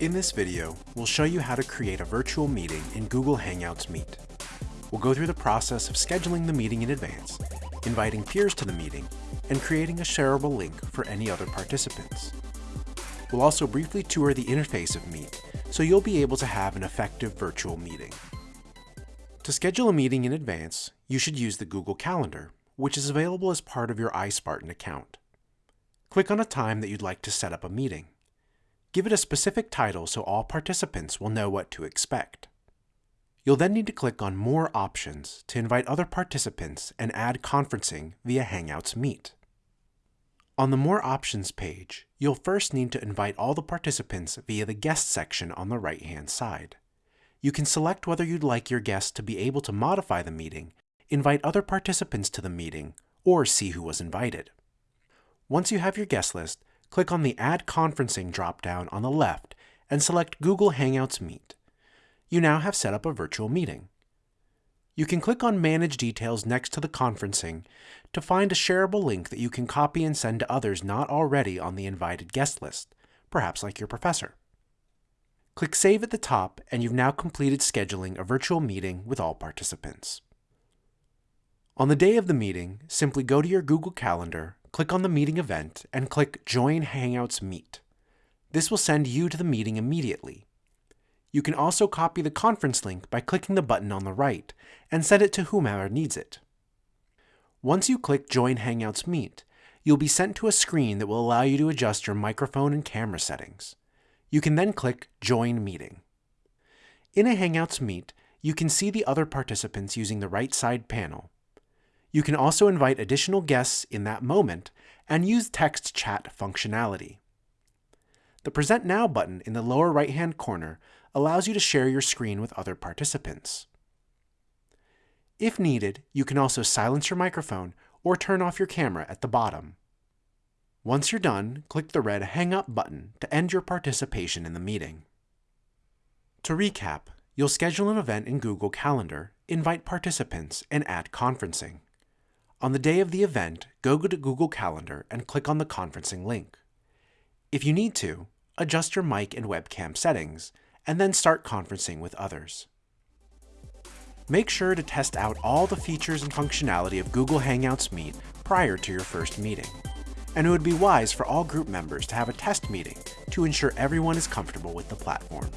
In this video, we'll show you how to create a virtual meeting in Google Hangouts Meet. We'll go through the process of scheduling the meeting in advance, inviting peers to the meeting, and creating a shareable link for any other participants. We'll also briefly tour the interface of Meet, so you'll be able to have an effective virtual meeting. To schedule a meeting in advance, you should use the Google Calendar, which is available as part of your iSpartan account. Click on a time that you'd like to set up a meeting. Give it a specific title so all participants will know what to expect. You'll then need to click on More Options to invite other participants and add conferencing via Hangouts Meet. On the More Options page, you'll first need to invite all the participants via the Guest section on the right-hand side. You can select whether you'd like your guests to be able to modify the meeting, invite other participants to the meeting, or see who was invited. Once you have your guest list, click on the Add Conferencing dropdown on the left and select Google Hangouts Meet. You now have set up a virtual meeting. You can click on Manage Details next to the conferencing to find a shareable link that you can copy and send to others not already on the invited guest list, perhaps like your professor. Click Save at the top and you've now completed scheduling a virtual meeting with all participants. On the day of the meeting, simply go to your Google Calendar click on the meeting event and click Join Hangouts Meet. This will send you to the meeting immediately. You can also copy the conference link by clicking the button on the right and send it to whomever needs it. Once you click Join Hangouts Meet, you'll be sent to a screen that will allow you to adjust your microphone and camera settings. You can then click Join Meeting. In a Hangouts Meet, you can see the other participants using the right side panel. You can also invite additional guests in that moment and use text chat functionality. The Present Now button in the lower right-hand corner allows you to share your screen with other participants. If needed, you can also silence your microphone or turn off your camera at the bottom. Once you're done, click the red Hang Up button to end your participation in the meeting. To recap, you'll schedule an event in Google Calendar, invite participants, and add conferencing. On the day of the event, go to Google Calendar and click on the conferencing link. If you need to, adjust your mic and webcam settings, and then start conferencing with others. Make sure to test out all the features and functionality of Google Hangouts Meet prior to your first meeting. And it would be wise for all group members to have a test meeting to ensure everyone is comfortable with the platform.